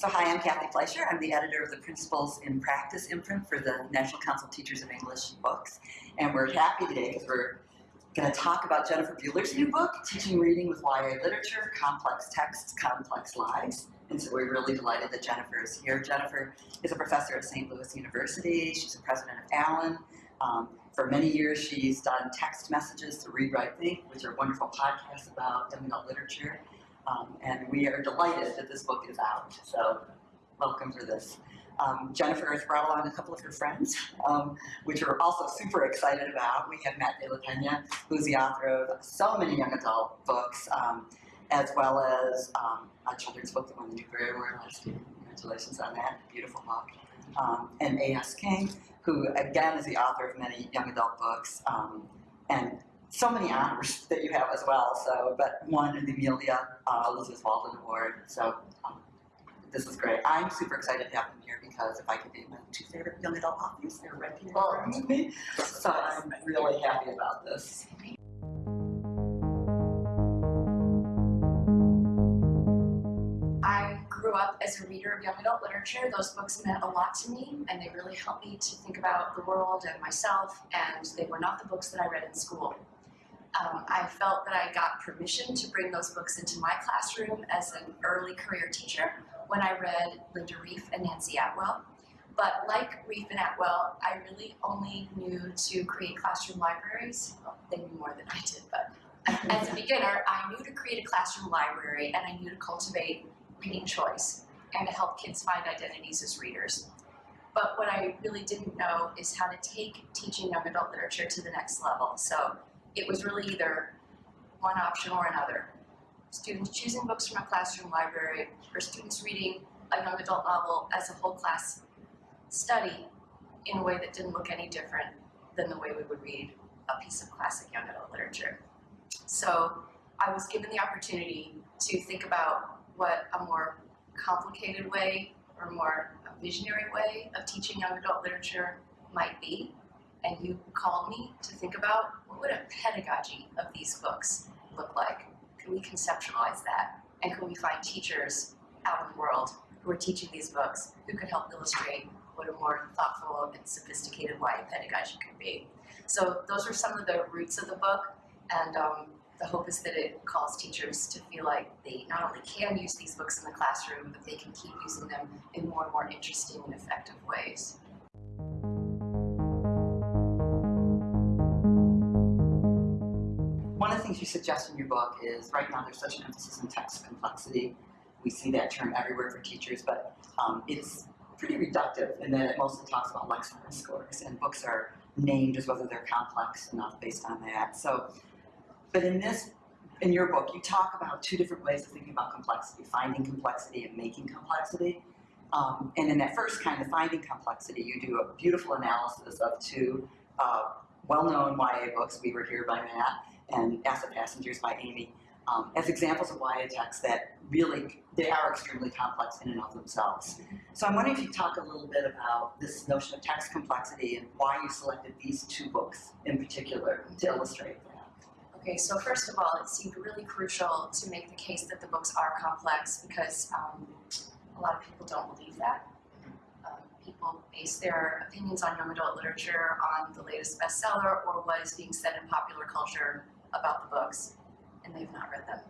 So hi, I'm Kathy Fleischer. I'm the editor of the Principles in Practice imprint for the National Council of Teachers of English books. And we're happy today because we're going to talk about Jennifer Buehler's new book, Teaching Reading with YA Literature, Complex Texts, Complex Lives. And so we're really delighted that Jennifer is here. Jennifer is a professor at St. Louis University. She's the president of ALAN. Um, for many years, she's done text messages to Read, Write, Think, which are wonderful podcasts about young adult literature. Um, and we are delighted that this book is out. So welcome for this. Um, Jennifer has brought along a couple of her friends, um, which we're also super excited about. We have Matt De La Pena, who's the author of so many young adult books, um, as well as um, a children's book that won the Newbery Award last year. Congratulations on that, beautiful book. Um, and A.S. King, who again is the author of many young adult books, and so many honors that you have as well. So, but one the Amelia uh, Elizabeth Walden Award. So, um, this is great. I'm super excited to have them here because if I could be my two favorite young adult authors, they're right here in of me. So I'm really happy about this. I grew up as a reader of young adult literature. Those books meant a lot to me, and they really helped me to think about the world and myself, and they were not the books that I read in school. Um, I felt that I got permission to bring those books into my classroom as an early career teacher when I read Linda Rief and Nancie Atwell. But like Rief and Atwell, I really only knew to create classroom libraries. Well, they knew more than I did, but as a beginner, I knew to create a classroom library and I knew to cultivate reading choice and to help kids find identities as readers. But what I really didn't know is how to take teaching young adult literature to the next level. So it was really either one option or another. Students choosing books from a classroom library or students reading a young adult novel as a whole class study in a way that didn't look any different than the way we would read a piece of classic young adult literature. So I was given the opportunity to think about what a more complicated way or more visionary way of teaching young adult literature might be. And you called me to think about what would a pedagogy of these books look like? Can we conceptualize that? And can we find teachers out in the world who are teaching these books who could help illustrate what a more thoughtful and sophisticated YA pedagogy could be? So those are some of the roots of the book. And um, the hope is that it calls teachers to feel like they not only can use these books in the classroom, but they can keep using them in more and more interesting and effective ways. Things you suggest in your book is right now there's such an emphasis on text complexity. We see that term everywhere for teachers, but um, it's pretty reductive in that it mostly talks about Lexile scores, and books are named as whether they're complex enough based on that. So, but in this, in your book, you talk about two different ways of thinking about complexity: finding complexity and making complexity. Um, and in that first kind of finding complexity, you do a beautiful analysis of two uh, well-known YA books. We were here by Matt and Ask the Passengers by Amy, um, as examples of YA texts that really, they are extremely complex in and of themselves. So I'm wondering if you could talk a little bit about this notion of text complexity and why you selected these two books in particular to illustrate that. Okay, so first of all, it seemed really crucial to make the case that the books are complex because um, a lot of people don't believe that. Um, people base their opinions on young adult literature on the latest bestseller or what is being said in popular culture about the books, and they've not read them.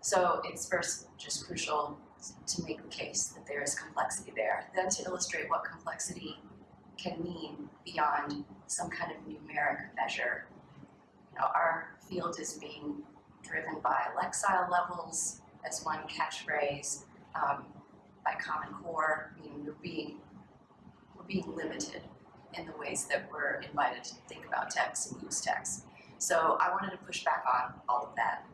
So it's first just crucial to make the case that there is complexity there, then to illustrate what complexity can mean beyond some kind of numeric measure. You know, our field is being driven by Lexile levels as one catchphrase, um, by Common Core, meaning we're being, we're being limited in the ways that we're invited to think about text and use text. So I wanted to push back on all of that.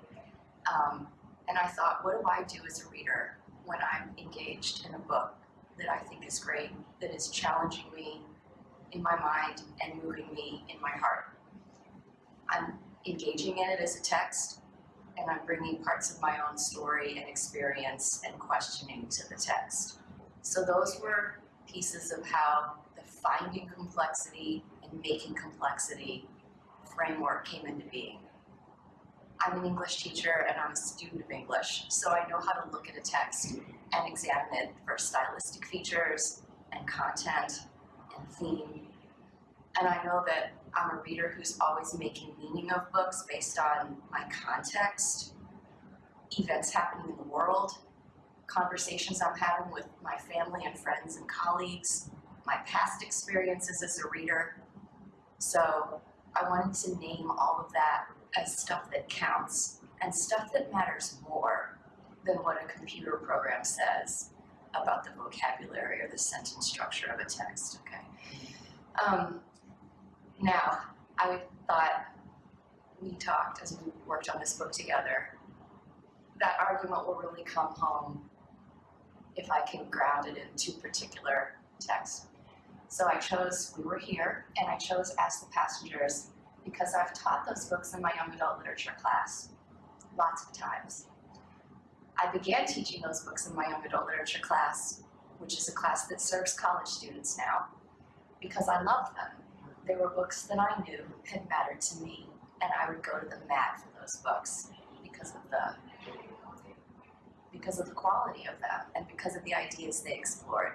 Um, and I thought, what do I do as a reader when I'm engaged in a book that I think is great, that is challenging me in my mind and moving me in my heart? I'm engaging in it as a text, and I'm bringing parts of my own story and experience and questioning to the text. So those were pieces of how the finding complexity and making complexity framework came into being. I'm an English teacher and I'm a student of English, so I know how to look at a text and examine it for stylistic features and content and theme. And I know that I'm a reader who's always making meaning of books based on my context, events happening in the world, conversations I'm having with my family and friends and colleagues, my past experiences as a reader. So I wanted to name all of that as stuff that counts and stuff that matters more than what a computer program says about the vocabulary or the sentence structure of a text, okay? Um, now, I thought we talked as we worked on this book together. That argument will really come home if I can ground it in two particular texts. So I chose We Were Here and I chose Ask the Passengers because I've taught those books in my young adult literature class lots of times. I began teaching those books in my young adult literature class, which is a class that serves college students now, because I loved them. They were books that I knew had mattered to me, and I would go to the mat for those books because of the because of the quality of them and because of the ideas they explored.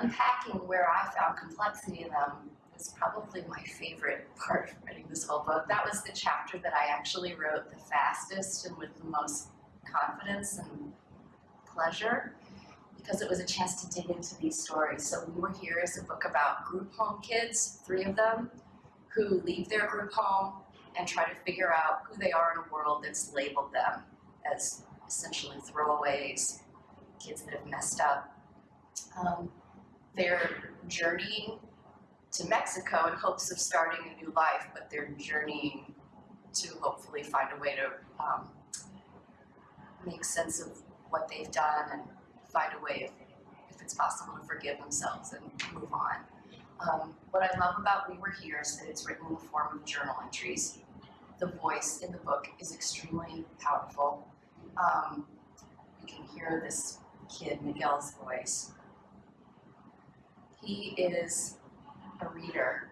Unpacking where I found complexity in them was probably my favorite part of writing this whole book. That was the chapter that I actually wrote the fastest and with the most confidence and pleasure because it was a chance to dig into these stories. So We Were Here is a book about group home kids, three of them, who leave their group home and try to figure out who they are in a world that's labeled them as essentially throwaways, kids that have messed up. Um, they're journeying to Mexico in hopes of starting a new life, but they're journeying to hopefully find a way to um, make sense of what they've done and find a way, if, if it's possible, to forgive themselves and move on. Um, what I love about We Were Here is that it's written in the form of journal entries. The voice in the book is extremely powerful. Um, you can hear this kid, Miguel's voice. He is a reader.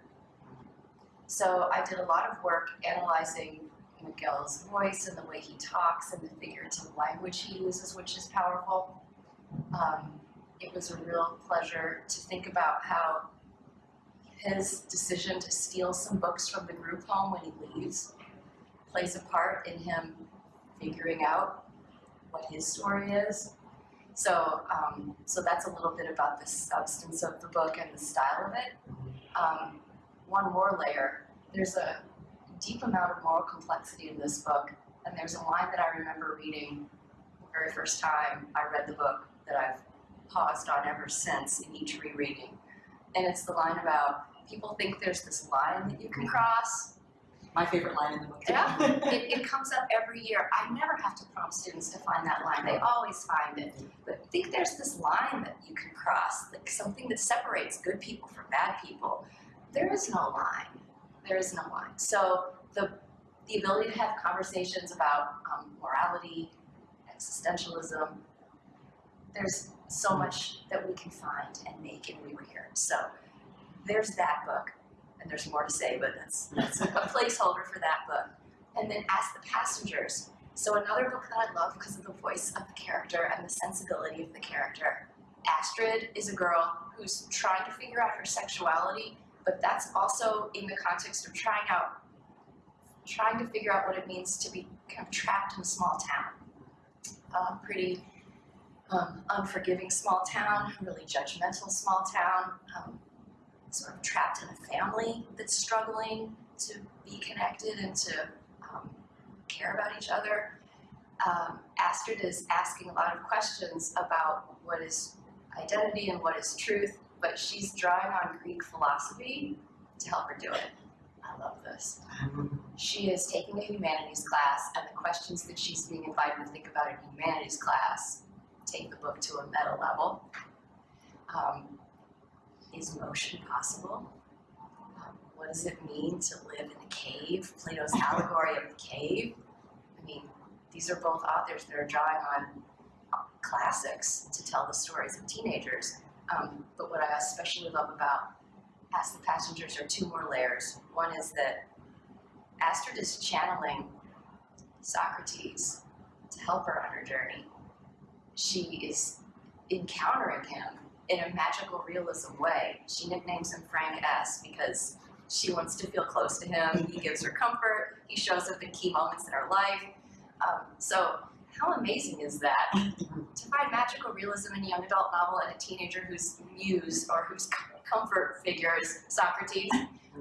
So I did a lot of work analyzing Miguel's voice and the way he talks and the figurative language he uses, which is powerful. Um, it was a real pleasure to think about how his decision to steal some books from the group home when he leaves plays a part in him figuring out what his story is. So, um, so that's a little bit about the substance of the book and the style of it. Um, one more layer, there's a deep amount of moral complexity in this book, and there's a line that I remember reading the very first time I read the book that I've paused on ever since in each rereading. And it's the line about people think there's this line that you can cross. My favorite line in the book. Yeah, it, it comes up every year. I never have to prompt students to find that line. They always find it. But I think there's this line that you can cross, like something that separates good people from bad people. There is no line. There is no line. So the the ability to have conversations about um, morality, existentialism, there's so much that we can find and make and we were here. So there's that book, and there's more to say, but that's that's a placeholder for that book. And then Ask the Passengers. So another book that I love because of the voice of the character and the sensibility of the character. Astrid is a girl who's trying to figure out her sexuality, but that's also in the context of trying out trying to figure out what it means to be kind of trapped in a small town. Uh, pretty um, unforgiving small town, really judgmental small town, um, sort of trapped in a family that's struggling to be connected and to um, care about each other. Um, Astrid is asking a lot of questions about what is identity and what is truth, but she's drawing on Greek philosophy to help her do it. I love this. She is taking a humanities class, and the questions that she's being invited to think about in humanities class take the book to a meta level. Um, is motion possible? Um, what does it mean to live in a cave? Plato's allegory of the cave. I mean, these are both authors that are drawing on classics to tell the stories of teenagers. Um, but what I especially love about Ask the Passengers are two more layers. One is that Astrid is channeling Socrates to help her on her journey. She is encountering him in a magical realism way. She nicknames him Frank S because she wants to feel close to him. He gives her comfort. He shows up in key moments in her life. Um, so, how amazing is that? to find magical realism in a young adult novel and a teenager whose muse or whose comfort figure is Socrates.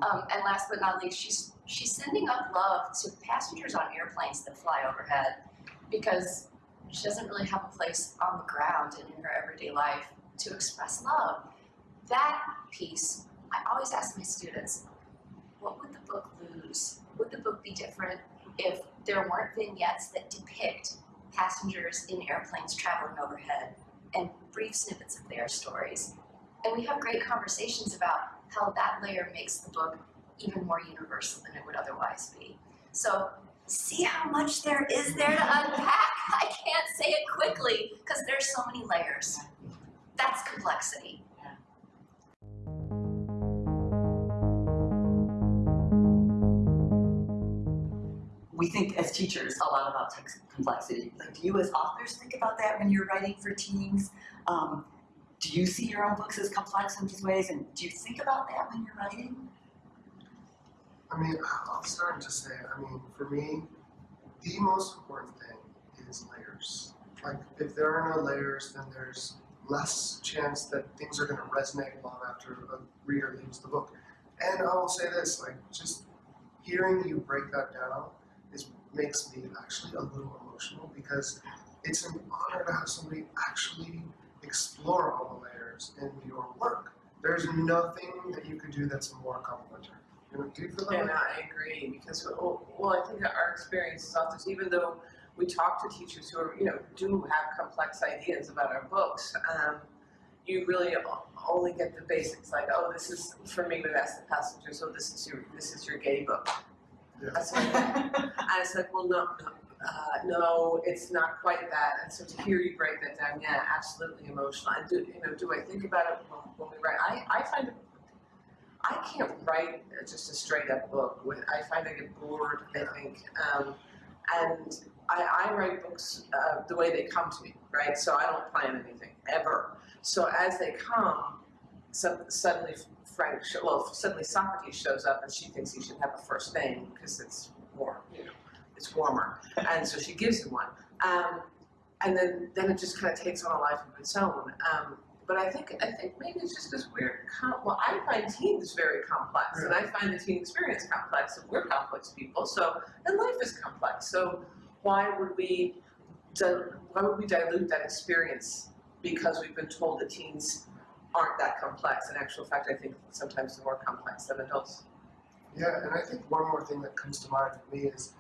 Um, and last but not least, she's she's sending up love to passengers on airplanes that fly overhead because she doesn't really have a place on the ground and in her everyday life to express love. That piece, I always ask my students, what would the book lose? Would the book be different if there weren't vignettes that depict passengers in airplanes traveling overhead and brief snippets of their stories? And we have great conversations about how that layer makes the book even more universal than it would otherwise be. So see how much there is there to unpack. I can't say it quickly because there's so many layers. That's complexity. We think as teachers a lot about text complexity. Like, do you as authors think about that when you're writing for teens? Um, do you see your own books as complex in these ways, and do you think about that when you're writing? I mean, I'm starting to say, I mean, for me, the most important thing is layers. Like, if there are no layers, then there's less chance that things are going to resonate long after a reader leaves the book. And I will say this, like, just hearing you break that down is makes me actually a little emotional because it's an honor to have somebody actually explore all the layers in your work. There's nothing that you could do that's more complimentary. You know, do you feel that way? I agree because well, well, I think that our experience is often even though we talk to teachers who are you know do have complex ideas about our books, um, you really only get the basics like oh this is for me to ask the passengers so this is your this is your gay book. Yeah. That's what and it's like well no no. Uh, no, it's not quite that. And so to hear you break that down, yeah, absolutely emotional. And do you know? Do I think about it when, when we write? I, I find it I can't write just a straight up book. When I find I get bored, I think, um, and I, I write books uh, the way they come to me, right? So I don't plan anything ever. So as they come, so suddenly Frank, well, suddenly Socrates shows up, and she thinks he should have a first name because it's warm, you know, it's warmer, and so she gives him one. Um, and then, then it just kind of takes on a life of its own. Um, but I think I think maybe it's just this weird. Com- well, I find teens very complex, and I find the teen experience complex, and we're complex people. So, and life is complex. So, why would we, why would we dilute that experience because we've been told that teens aren't that complex? In actual fact, I think sometimes they're more complex than adults. Yeah, and I think one more thing that comes to mind for me is,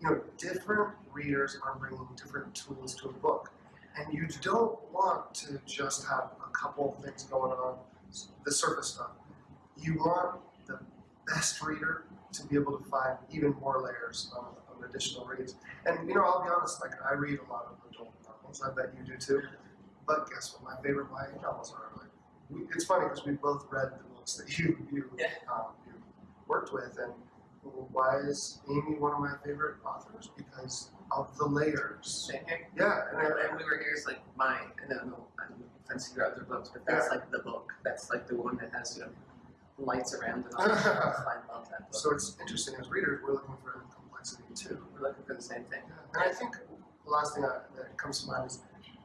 you know, different readers are bringing different tools to a book. And you don't want to just have a couple of things going on, the surface stuff. You want the best reader to be able to find even more layers on, on additional reads. And, you know, I'll be honest, like, I read a lot of adult novels, I bet you do too. But guess what? My favorite YA novels are like, we, it's funny because we both read the books that you, you, Yeah. um, you worked with. And why is Amy one of my favorite authors? Because of the layers. Here. Yeah, and And, and we were here's like my and I don't know I'm offensive to your other books, but that's Yeah. like the book. That's like the one that has you know lights around and all I love that book. so it's interesting as readers, we're looking for complexity too. we're looking for the same thing. And I think the last thing I, that comes to mind is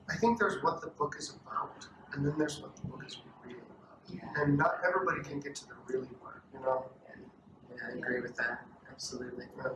I think there's what the book is about, and then there's what the book is really about. Yeah. And not everybody can get to the really part, you know? Yeah, I agree with that. Absolutely. I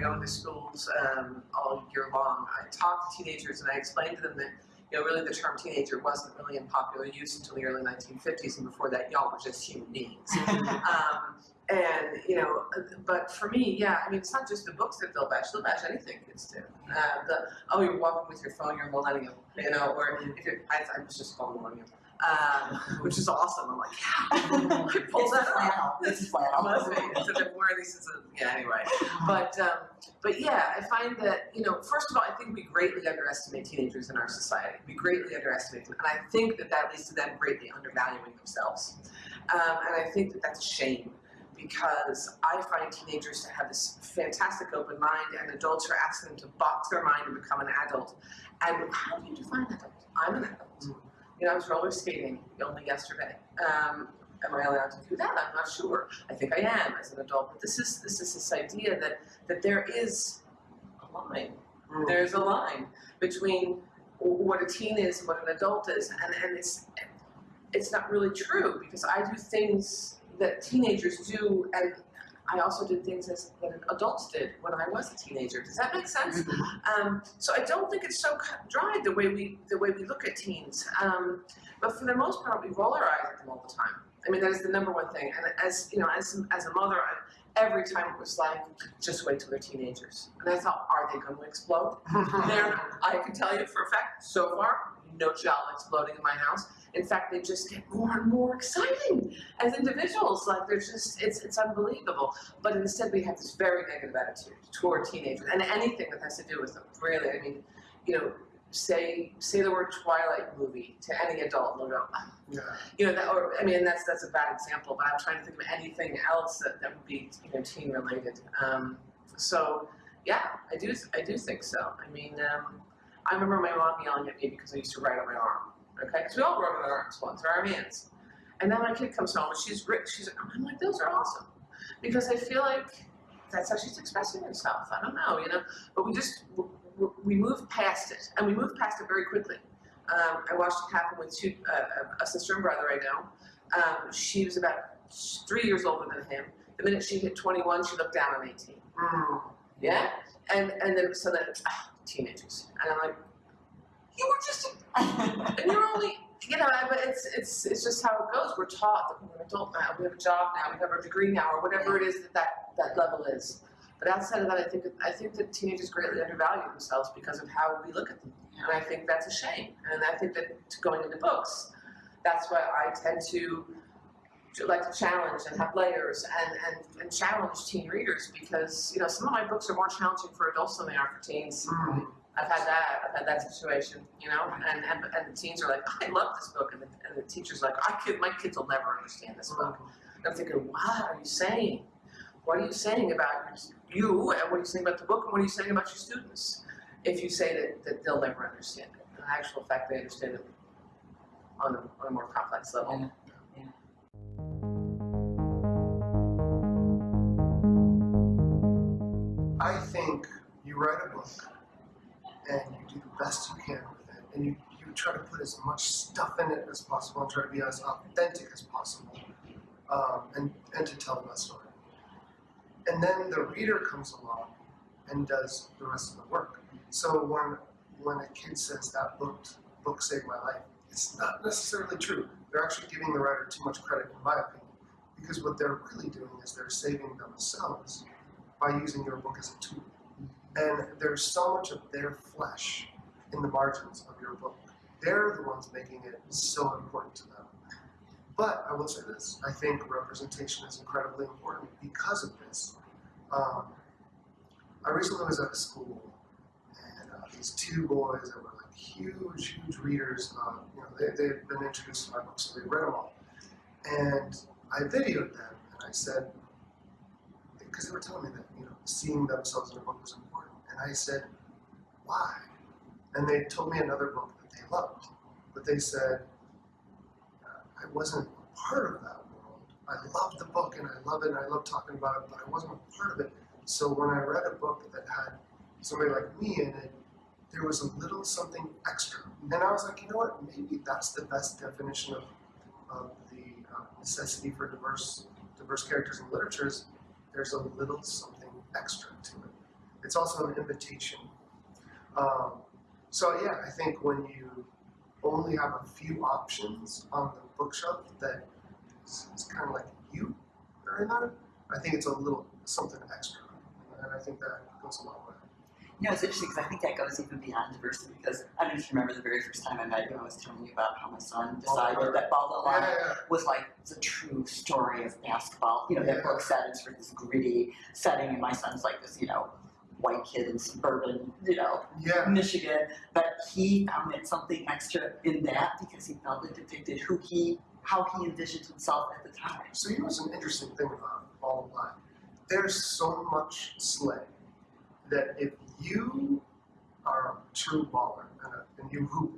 go into schools um, all year long. I talk to teenagers and I explain to them that you know really the term teenager wasn't really in popular use until the early 1950s, and before that, y'all were just human beings. um, and you know, but for me, yeah, I mean, it's not just the books that they'll bash; they'll bash anything kids do. Uh, the oh, you're walking with your phone, you're a millennial, you know, or if you're, I, I was just called millennial, um, which is awesome. I'm like, yeah, I pulled that flannel. It's the flannel. Must be. It's a bit more these is a, yeah. Anyway, but um, but yeah, I find that you know, first of all, I think we greatly underestimate teenagers in our society. We greatly underestimate them, and I think that that leads to them greatly undervaluing themselves. Um, and I think that that's a shame because I find teenagers to have this fantastic open mind and adults are asking them to box their mind and become an adult. And how do you define adult? I'm an adult. You know, I was roller skating only yesterday. Um, am I allowed to do that? I'm not sure. I think I am as an adult. But this is this is this idea that that there is a line. Mm. There's a line between what a teen is and what an adult is, and, and it's it's not really true because I do things that teenagers do, and I also did things as, that adults did when I was a teenager. Does that make sense? Um, so I don't think it's so dried the way we the way we look at teens. Um, but for the most part, we roll our eyes at them all the time. I mean, that is the number one thing. And as you know, as as a mother, I, every time it was like, just wait till they're teenagers. And I thought, are they going to explode? They're, I can tell you for a fact, so far, no child exploding in my house. In fact, they just get more and more exciting as individuals. Like they're just, it's it's unbelievable. But instead, we have this very negative attitude toward teenagers and anything that has to do with them. Really, I mean, you know, say say the word Twilight movie to any adult, and they'll go, "Ah." Yeah. you know, that, or I mean, that's that's a bad example. But I'm trying to think of anything else that, that would be you know teen related. Um, so yeah, I do I do think so. I mean, um, I remember my mom yelling at me because I used to write on my arm. Okay, because we all wrote on our arms once, or our hands. And then my kid comes home and she's rich. She's I'm like, those are awesome, because I feel like that's how she's expressing herself. I don't know, you know. But we just we moved past it, and we moved past it very quickly. Um, I watched it happen with two, uh, a sister and brother I know. Um, she was about three years older than him. The minute she hit 21, she looked down on 18. Mm. Yeah, and and then so then ah, teenagers, and I'm like, you were just, and you're only, you know, but it's it's it's just how it goes. We're taught that we're an adult now, we have a job now, we have our degree now, or whatever it is that that, that level is. But outside of that, I think I think that teenagers greatly undervalue themselves because of how we look at them, and I think that's a shame. And I think that going into books, that's why I tend to like to challenge and have layers and, and, and challenge teen readers because you know some of my books are more challenging for adults than they are for teens. Mm. I've had that. I've had that situation, you know, and, and, and the teens are like, oh, I love this book, and the, and the teacher's like, I kid, my kids will never understand this book. Mm-hmm. And I'm thinking, what are you saying? What are you saying about you, and what are you saying about the book, and what are you saying about your students? If you say that, that they'll never understand it, in actual fact, they understand it on a, on a more complex level. Yeah. I think you write a book and you do the best you can with it, and you, you try to put as much stuff in it as possible and try to be as authentic as possible, um, and, and to tell the best story. And then the reader comes along and does the rest of the work. So when when a kid says that book book saved my life, it's not necessarily true. They're actually giving the writer too much credit, in my opinion, because what they're really doing is they're saving themselves by using your book as a tool. And there's so much of their flesh in the margins of your book. They're the ones making it so important to them. But I will say this I think representation is incredibly important because of this. Um, I recently was at a school, and uh, these two boys that were like huge, huge readers, um, you know, they, they had been introduced to my book, so they read them all. And I videoed them, and I said, because they were telling me that you know seeing themselves in a book was important, and I said, why? And they told me another book that they loved, but they said I wasn't part of that world. I loved the book and I love it and I love talking about it, but I wasn't a part of it. So when I read a book that had somebody like me in it, there was a little something extra, and then I was like, you know what? Maybe that's the best definition of of the uh, necessity for diverse diverse characters in literature is there's a little something extra to it. It's also an invitation. Um, so yeah, I think when you only have a few options on the bookshelf that is, is kind of like you are in that, I think it's a little something extra, and I think that goes a long way. You know, it's interesting because I think that goes even beyond diversity because I don't know remember the very first time I met you, I was telling you about how my son decided that Baldo Yeah, Line yeah, was like the true story of basketball. You know, that book set it's for this gritty setting, and my son's like this, you know, white kid in suburban, you know, yeah. Michigan. But he found it something extra in that because he felt it depicted who he how he envisioned himself at the time. So you know what's an interesting thing about Ball Don't Lie? There's so much slang that if you are a true baller and, a, and you hoop,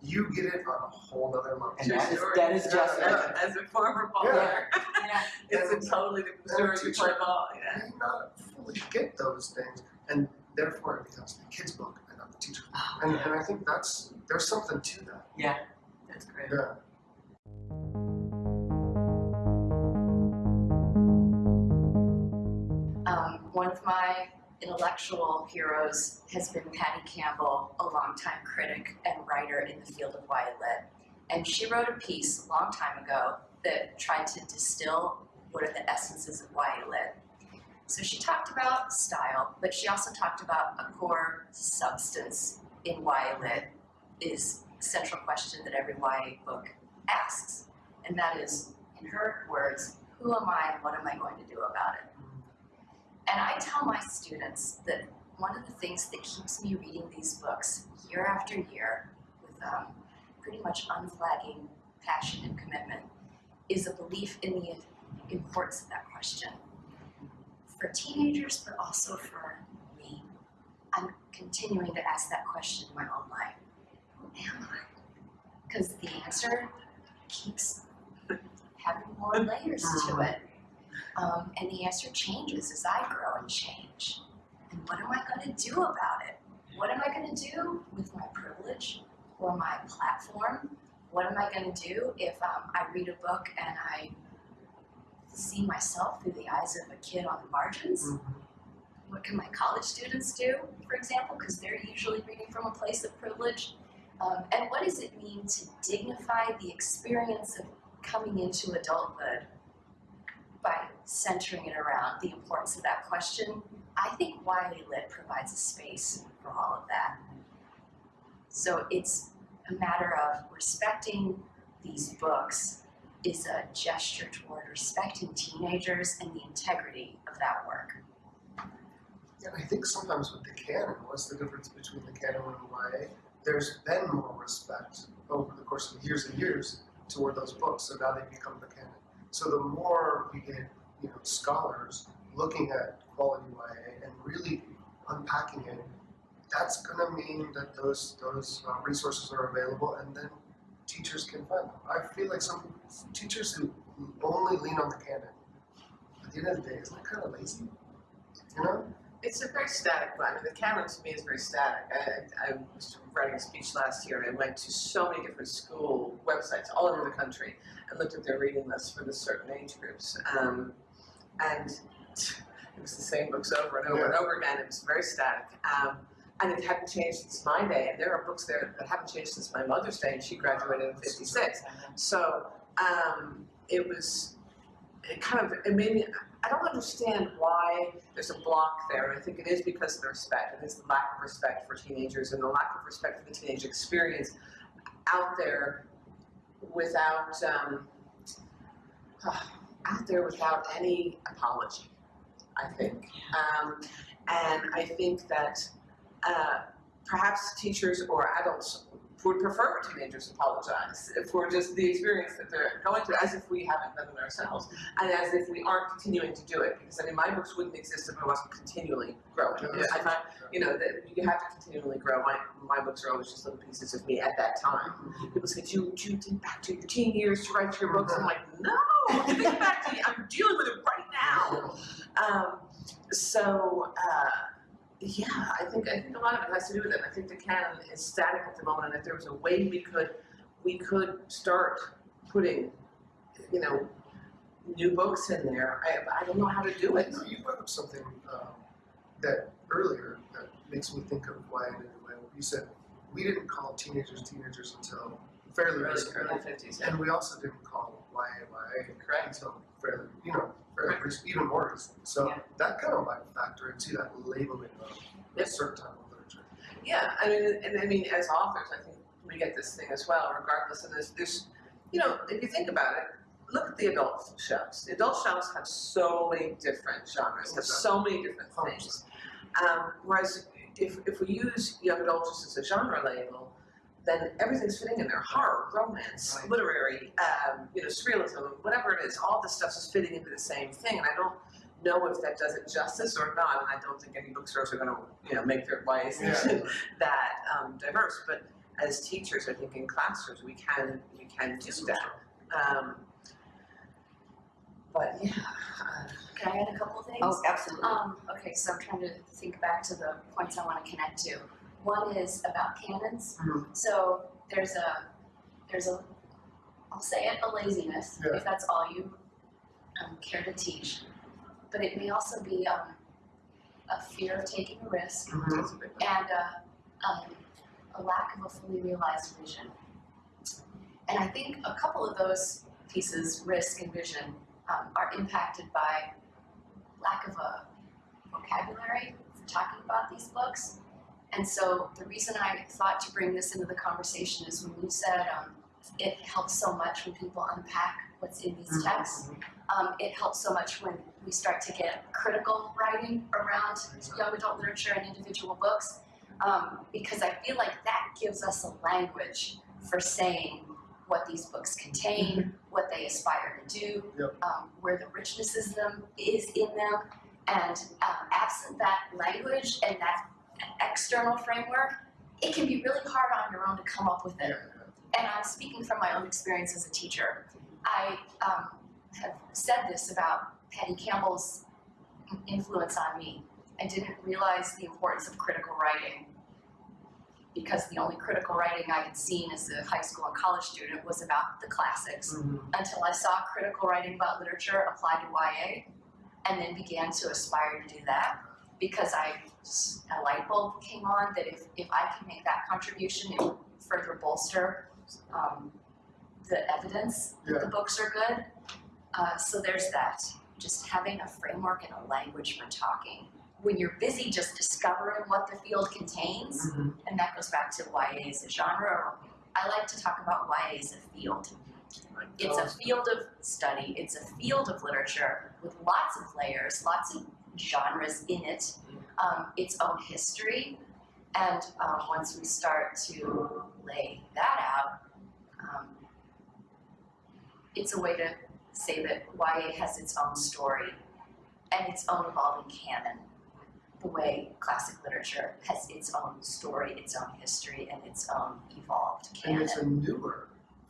you get it on a whole other level. And that is, story. that is just Yeah. As, as a former baller, Yeah. it's a totally different And story to teacher- play ball, yeah. may not fully get those things, and therefore it becomes the kid's book and not the teacher's book. Oh, And, and I think that's there's something to that. Yeah, that's great. Yeah. Um, one of my intellectual heroes has been Patty Campbell, a longtime critic and writer in the field of YA Lit. And she wrote a piece a long time ago that tried to distill what are the essences of YA Lit. So she talked about style, but she also talked about a core substance in YA Lit is a central question that every YA book asks. And that is, in her words, who am I and what am I going to do about it? And I tell my students that one of the things that keeps me reading these books year after year with um, pretty much unflagging passion and commitment is a belief in the importance of that question. For teenagers, but also for me, I'm continuing to ask that question in my own life. Who am I? Because the answer keeps having more layers to it. Um, and the answer changes as I grow and change. And what am I going to do about it? What am I going to do with my privilege or my platform? What am I going to do if um, I read a book and I see myself through the eyes of a kid on the margins? What can my college students do, for example, because they're usually reading from a place of privilege? Um, and what does it mean to dignify the experience of coming into adulthood by centering it around the importance of that question, I think YA Lit provides a space for all of that. So it's a matter of respecting these books is a gesture toward respecting teenagers and the integrity of that work. And I think sometimes with the canon, what's the difference between the canon and YA? There's been more respect over the course of years and years toward those books, so now they become the canon. So the more we get, you know, scholars looking at quality YA and really unpacking it, that's going to mean that those those uh, resources are available, and then teachers can find them. I feel like some teachers who only lean on the canon, at the end of the day, is that kind of lazy? You know? It's a very static one. I mean, the canon to me is very static. I, I was writing a speech last year and I went to so many different school websites all over the country and looked at their reading lists for the certain age groups. Um, and it was the same books over and over and over again. It was very static. Um, and it hadn't changed since my day. And there are books there that haven't changed since my mother's day, and she graduated in 56. So um, it was, it kind of, it made me, I don't understand why there's a block there, I think it is because of the respect, it's the lack of respect for teenagers and the lack of respect for the teenage experience out there without, um, out there without any apology, I think. Um, and I think that uh, perhaps teachers or adults would prefer teenagers apologize for just the experience that they're going through, as if we haven't done it ourselves, and as if we aren't continuing to do it. Because I mean, my books wouldn't exist if I wasn't continually growing. Yeah, You know, I find, you know, that you have to continually grow. My my books are always just little pieces of me at that time. People say, "Do you, do you think back to your teen years to write your books?" I'm like, "No, I'm back to I'm dealing with it right now." Um, so. Uh, yeah, I think I think a lot of it has to do with it. I think the canon is static at the moment, and if there was a way we could we could start putting, you know, new books in there. I I don't know how to do it. No, you brought up something um, that earlier that makes me think of why I did way you said we didn't call teenagers teenagers until fairly Early recently, early fifties, yeah. and we also didn't call YA YA Correct. until fairly, you know, recent, even more. So Yeah. that kind of might factor into that labeling of a certain type of literature. Yeah, I mean, and I mean, as authors, I think we get this thing as well, regardless of this. There's, you know, if you think about it, look at the adult shelves. The adult shelves have so many different genres, have so many different things. Um, whereas if, if we use young adult just as a genre label, then everything's fitting in there. Horror, romance, Right. literary, um, you know, surrealism, whatever it is, all this stuff is fitting into the same thing. And I don't know if that does it justice or not. And I don't think any bookstores are going to, you know, make their YA section Yeah. that um, diverse. But as teachers, I think in classrooms we can we can do that. Um, but yeah, uh, Can I add a couple things? Oh, absolutely. Um, okay, so I'm trying to think back to the points I want to connect to. One is about canons. Mhm. So there's a, there's a, I'll say it, a laziness, Yeah. if that's all you um, care to teach. But it may also be um, a fear of taking a risk that's a and uh, um, a lack of a fully realized vision. And I think a couple of those pieces, risk and vision, um, are impacted by lack of a vocabulary for talking about these books. And so the reason I thought to bring this into the conversation is when you said um, it helps so much when people unpack what's in these Mhm. texts. Um, it helps so much when we start to get critical writing around young adult literature and individual books um, because I feel like that gives us a language for saying what these books contain, what they aspire to do, Yep. um, where the richness is them is in them, and um, absent that language and that external framework, it can be really hard on your own to come up with it and I'm speaking from my own experience as a teacher. I um, have said this about Patty Campbell's influence on me. I didn't realize the importance of critical writing because the only critical writing I had seen as a high school and college student was about the classics Mhm. until I saw critical writing about literature applied to YA and then began to aspire to do that because I a light bulb came on that if, if I can make that contribution, it would further bolster um, the evidence that the books are good. Uh, so there's that, just having a framework and a language for talking. When you're busy just discovering what the field contains, Mhm. and that goes back to YA as a genre. I like to talk about YA as a field. It's a field of study, it's a field of literature with lots of layers, lots of genres in it, um, its own history. And um, once we start to lay that out, um, it's a way to say that YA has its own story and its own evolving canon the way classic literature has its own story, its own history, and its own evolved canon. And canon. it's a newer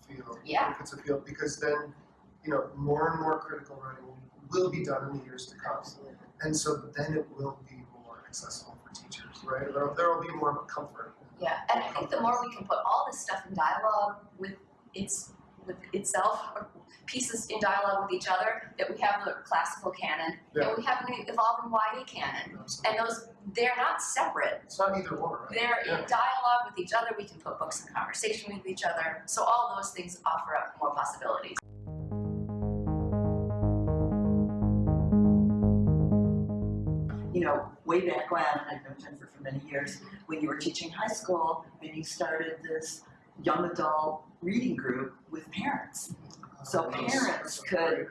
field. Yeah. If it's a field, because then, you know, more and more critical writing will be done in the years to come. And so then it will be more accessible for teachers, right? There, there will be more of a comfort. Yeah, and I think the more we can put all this stuff in dialogue with its with itself, or pieces in dialogue with each other, that we have the classical canon Yeah. and we have an evolving YA canon. And those they're not separate. It's not either or, right? They're Yeah. in dialogue with each other. We can put books in conversation with each other. So all those things offer up more possibilities. Know, way back when, I've known Jennifer for many years, when you were teaching high school and you started this young adult reading group with parents. So Uh, parents could-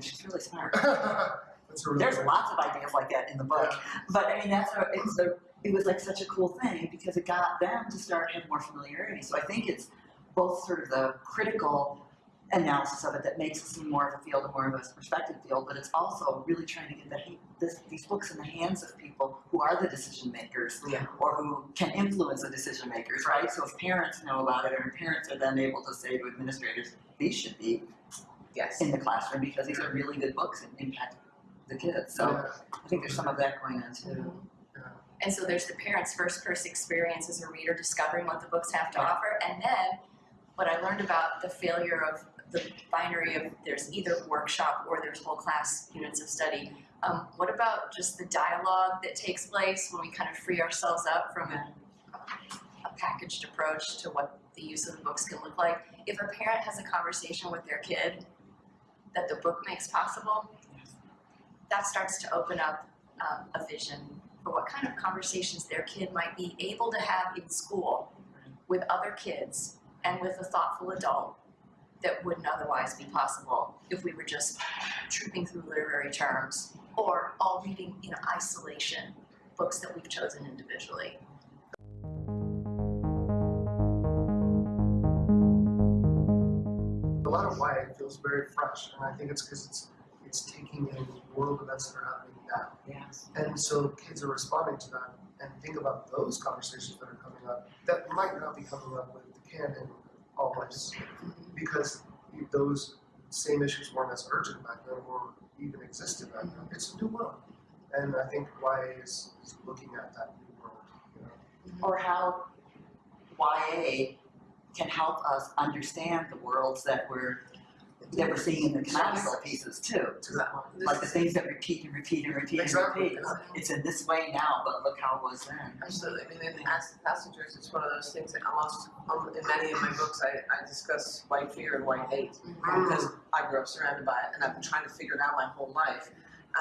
She's really smart. idea. That's a really There's lots of ideas like that in the book. But I mean, that's a, it's a, it was like such a cool thing because it got them to start having more familiarity. So I think it's both sort of the critical analysis of it that makes it seem more of a field and more of a perspective field, but it's also really trying to get the, this, these books in the hands of people who are the decision makers Yeah. or who can influence the decision makers, right? So if parents know about it, or parents are then able to say to administrators, these should be Yes. in the classroom because these are really good books and impact the kids. So Yeah. I think there's some of that going on too. And so there's the parent's first person experience as a reader discovering what the books have to offer. And then what I learned about the failure of the binary of there's either workshop or there's whole class units of study. Um, what about just the dialogue that takes place when we kind of free ourselves up from a, a packaged approach to what the use of the books can look like? If a parent has a conversation with their kid that the book makes possible, that starts to open up um, a vision for what kind of conversations their kid might be able to have in school with other kids and with a thoughtful adult that wouldn't otherwise be possible if we were just trooping through literary terms or all reading in isolation books that we've chosen individually. A lot of why it feels very fresh, and I think it's because it's it's taking in world events that are happening now. Yes. And so kids are responding to that and think about those conversations that are coming up that might not be coming up with the canon always because those same issues weren't as urgent back then or even existed back then. It's a new world. And I think YA is, is looking at that new world. You know? Or how YA can help us understand the worlds that we're that we're seeing in the canonical pieces too. To that one. Like the things that repeat and repeat and repeat and repeat. It's in this way now, but look how it was then. Absolutely, I mean, in Ask the Passengers, it's one of those things that almost, um, in many of my books, I, I discuss white fear and white hate. Because I grew up surrounded by it and I've been trying to figure it out my whole life.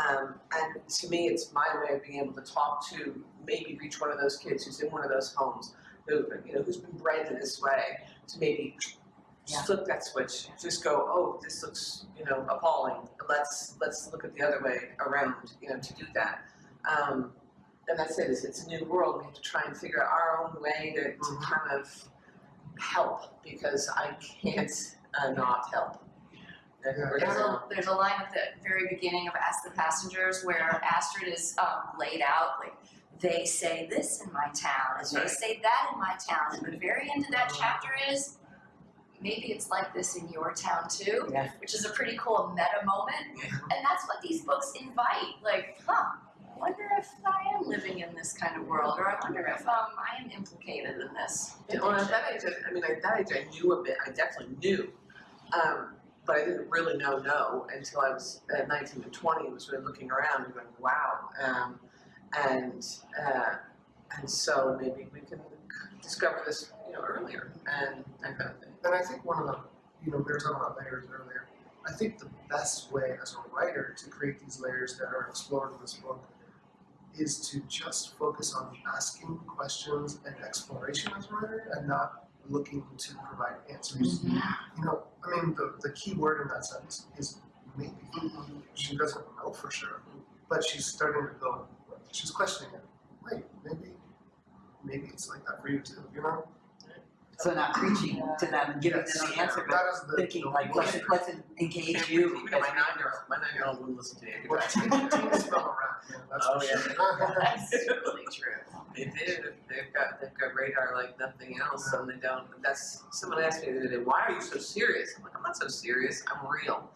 Um, and to me, it's my way of being able to talk to, maybe reach one of those kids who's in one of those homes, who, you know, who's been bred in this way, to maybe Yeah. flip that switch, just go, oh, this looks, you know, appalling, let's, let's look at the other way around, you know, to do that. Um, and that's it, is it's a new world, we have to try and figure out our own way to, to Mhm. kind of help, because I can't uh, not help. And Yeah. we're There's a, there's a line at the very beginning of Ask the Passengers where Astrid is um, laid out like, they say this in my town, and That's they right. say that in my town, and the very end of that chapter is, maybe it's like this in your town too, Yeah. which is a pretty cool meta moment, and that's what these books invite, like, huh, I wonder if I am living in this kind of world, or I wonder if um, I am implicated in this. Yeah, well, at that age, I, I mean, at that age, I knew a bit. I definitely knew, um, but I didn't really know no until I was uh, 19 and 20 and was really looking around and going, wow. Um, and uh, and so maybe we can discover this, you know, earlier and that kind of thing. And I think one of the, you know, we were talking about layers earlier. I think the best way as a writer to create these layers that are explored in this book is to just focus on asking questions and exploration as a writer and not looking to provide answers. Mm-hmm. You know, I mean, the, the key word in that sentence is maybe. Mm-hmm. She doesn't know for sure, but she's starting to go, she's questioning it. Wait, maybe, maybe it's like that for you too, you know? So not preaching to them, and giving them Yes. the answer, but the. thinking the like, let's, let's engage you believe it, because my nine-year-old, my nine-year-old wouldn't listen to you. Well, teen- teens around, that's Oh, for yeah. sure. That's really true. They do. They've got they've got radar like nothing else, and they don't. That's someone asked me the other day, "Why are you so serious?" I'm like, "I'm not so serious. I'm real."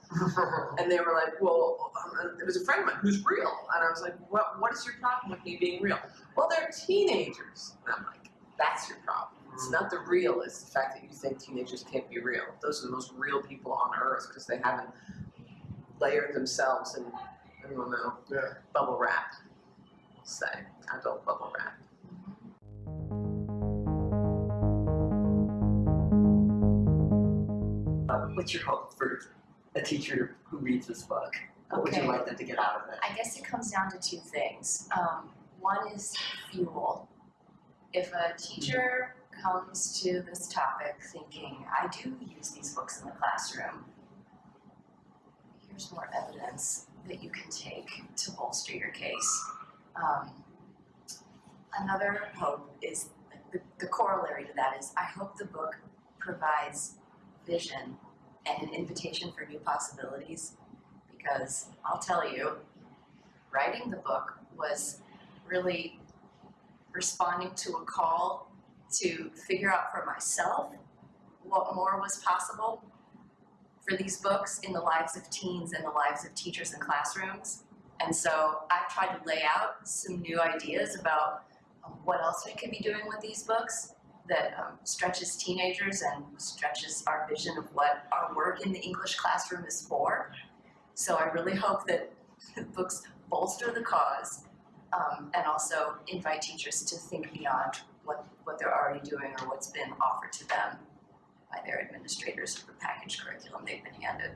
And they were like, "Well, um, it was a friend of mine who's real," and I was like, "What? What is your problem with me being real?" Well, they're teenagers. And I'm like, "That's your problem. It's not the real. It's the fact that you think teenagers can't be real. Those are the most real people on earth because they haven't layered themselves in, I don't know, Yeah. bubble wrap. Say adult bubble wrap." uh, what's your hope for a teacher who reads this book? What would you like them to get out of it? I guess it comes down to two things. Um, one is fuel. If a teacher comes to this topic thinking, I do use these books in the classroom, here's more evidence that you can take to bolster your case. Um, another hope is the, the corollary to that is I hope the book provides vision and an invitation for new possibilities because I'll tell you, writing the book was really responding to a call to figure out for myself what more was possible for these books in the lives of teens and the lives of teachers and classrooms. And so I've tried to lay out some new ideas about um, what else we could be doing with these books that um, stretches teenagers and stretches our vision of what our work in the English classroom is for. So I really hope that the books bolster the cause um, and also invite teachers to think beyond what, they're already doing or what's been offered to them by their administrators or the package curriculum they've been handed.